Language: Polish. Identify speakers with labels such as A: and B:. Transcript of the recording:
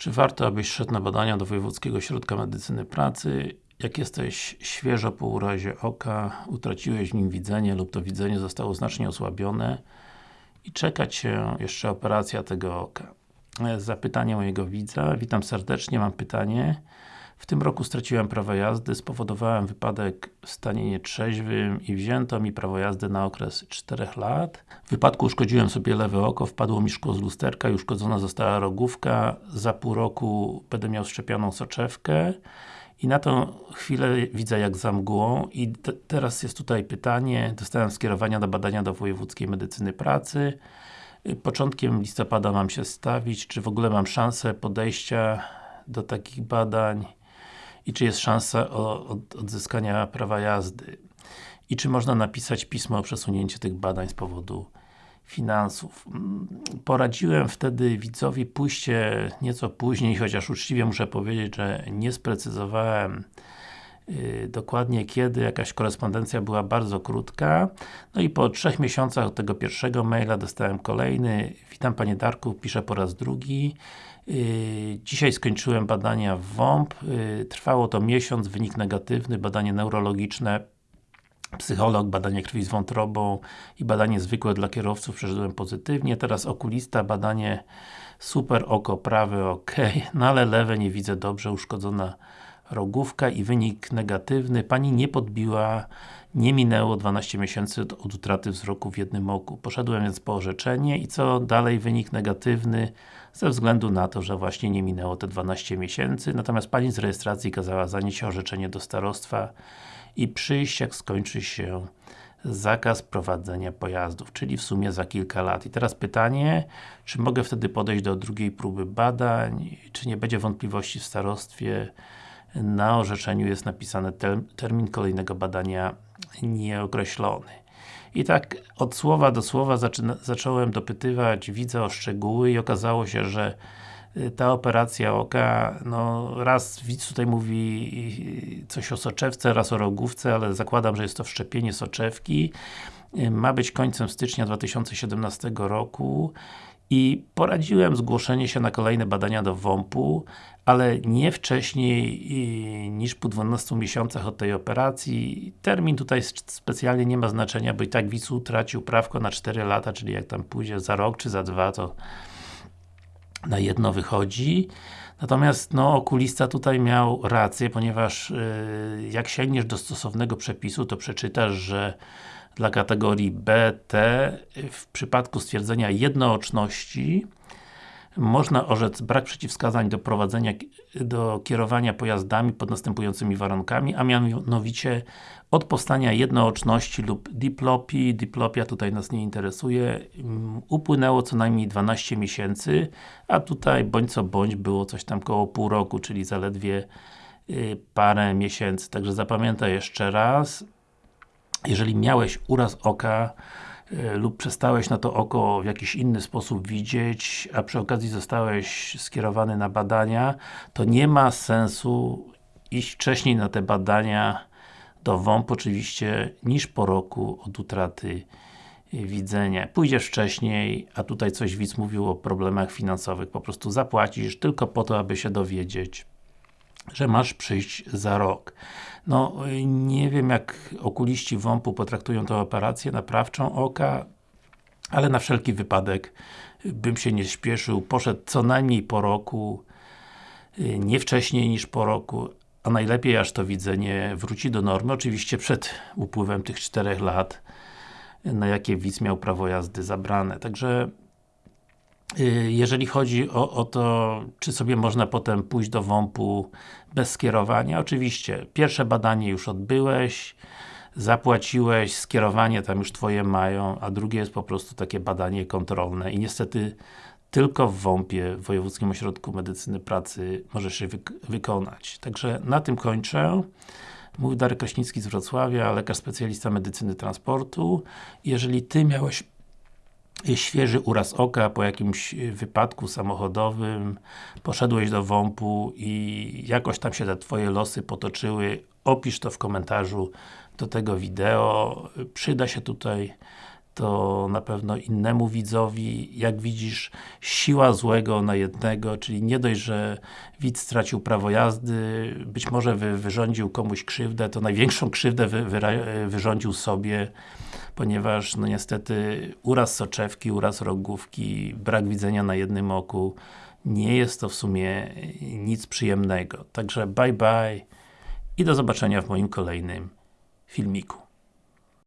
A: Czy warto, abyś szedł na badania do Wojewódzkiego Ośrodka Medycyny Pracy? Jak jesteś świeżo po urazie oka, utraciłeś w nim widzenie lub to widzenie zostało znacznie osłabione i czeka Cię jeszcze operacja tego oka. Zapytanie mojego widza. Witam serdecznie, mam pytanie. W tym roku straciłem prawo jazdy, spowodowałem wypadek w stanie nietrzeźwym i wzięto mi prawo jazdy na okres 4 lat. W wypadku uszkodziłem sobie lewe oko, wpadło mi szkło z lusterka i uszkodzona została rogówka. Za pół roku będę miał szczepioną soczewkę. I na tą chwilę widzę jak za mgłą i teraz jest tutaj pytanie, dostałem skierowania do badania do Wojewódzkiej Medycyny Pracy. Początkiem listopada mam się stawić, czy w ogóle mam szansę podejścia do takich badań i czy jest szansa o, odzyskania prawa jazdy i czy można napisać pismo o przesunięcie tych badań z powodu finansów. Mm, poradziłem wtedy widzowi pójście nieco później, chociaż uczciwie muszę powiedzieć, że nie sprecyzowałem dokładnie kiedy, jakaś korespondencja była bardzo krótka. No i po trzech miesiącach od tego pierwszego maila dostałem kolejny. Witam Panie Darku, piszę po raz drugi. Yy, dzisiaj skończyłem badania w WOMP. Yy, trwało to miesiąc, wynik negatywny, badanie neurologiczne psycholog, badanie krwi z wątrobą i badanie zwykłe dla kierowców przeszedłem pozytywnie, teraz okulista, badanie super, oko prawe ok, no ale lewe nie widzę dobrze, uszkodzona rogówka i wynik negatywny. Pani nie podbiła, nie minęło 12 miesięcy od, utraty wzroku w jednym oku. Poszedłem więc po orzeczenie i co dalej? Wynik negatywny ze względu na to, że właśnie nie minęło te 12 miesięcy. Natomiast Pani z rejestracji kazała zanieść orzeczenie do starostwa i przyjść jak skończy się zakaz prowadzenia pojazdów, czyli w sumie za kilka lat. I teraz pytanie, czy mogę wtedy podejść do drugiej próby badań, czy nie będzie wątpliwości w starostwie, na orzeczeniu jest napisany termin kolejnego badania nieokreślony. I tak od słowa do słowa zacząłem dopytywać widza o szczegóły i okazało się, że y, ta operacja oka, no raz widz tutaj mówi coś o soczewce, raz o rogówce, ale zakładam, że jest to wszczepienie soczewki. Y, ma być końcem stycznia 2017 roku i poradziłem zgłoszenie się na kolejne badania do WOMP-u, ale nie wcześniej niż po 12 miesiącach od tej operacji. Termin tutaj specjalnie nie ma znaczenia, bo i tak widz utracił prawko na 4 lata, czyli jak tam pójdzie za rok czy za dwa, to na jedno wychodzi. Natomiast no, okulista tutaj miał rację, ponieważ yy, jak sięgniesz do stosownego przepisu, to przeczytasz, że dla kategorii B, T. W przypadku stwierdzenia jednooczności można orzec brak przeciwwskazań do prowadzenia, do kierowania pojazdami pod następującymi warunkami, a mianowicie od powstania jednooczności lub diplopii, diplopia tutaj nas nie interesuje, mm, upłynęło co najmniej 12 miesięcy, a tutaj bądź co bądź było coś tam koło pół roku, czyli zaledwie y, parę miesięcy. Także zapamiętaj jeszcze raz, jeżeli miałeś uraz oka e, lub przestałeś na to oko w jakiś inny sposób widzieć, a przy okazji zostałeś skierowany na badania, to nie ma sensu iść wcześniej na te badania do WOMP oczywiście, niż po roku od utraty widzenia. Pójdziesz wcześniej, a tutaj coś widz mówił o problemach finansowych, po prostu zapłacisz tylko po to, aby się dowiedzieć, że masz przyjść za rok. No, nie wiem jak okuliści WOMP-u potraktują tę operację naprawczą oka, ale na wszelki wypadek bym się nie śpieszył, poszedł co najmniej po roku, nie wcześniej niż po roku, a najlepiej aż to widzenie wróci do normy, oczywiście przed upływem tych czterech lat, na jakie widz miał prawo jazdy zabrane. Także jeżeli chodzi o, o, to, czy sobie można potem pójść do WOMP-u bez skierowania, oczywiście, pierwsze badanie już odbyłeś, zapłaciłeś, skierowanie tam już Twoje mają, a drugie jest po prostu takie badanie kontrolne i niestety tylko w WOMP-ie, w Wojewódzkim Ośrodku Medycyny Pracy możesz się wyk wykonać. Także na tym kończę. Mówi Darek Kraśnicki z Wrocławia, lekarz specjalista medycyny transportu. Jeżeli Ty miałeś świeży uraz oka po jakimś wypadku samochodowym, poszedłeś do WOMP-u i jakoś tam się te Twoje losy potoczyły, opisz to w komentarzu do tego wideo. Przyda się tutaj to na pewno innemu widzowi. Jak widzisz, siła złego na jednego, czyli nie dość, że widz stracił prawo jazdy, być może wy, wyrządził komuś krzywdę, to największą krzywdę wy, wyra- wyrządził sobie, ponieważ no niestety uraz soczewki, uraz rogówki, brak widzenia na jednym oku, nie jest to w sumie nic przyjemnego. Także bye bye i do zobaczenia w moim kolejnym filmiku.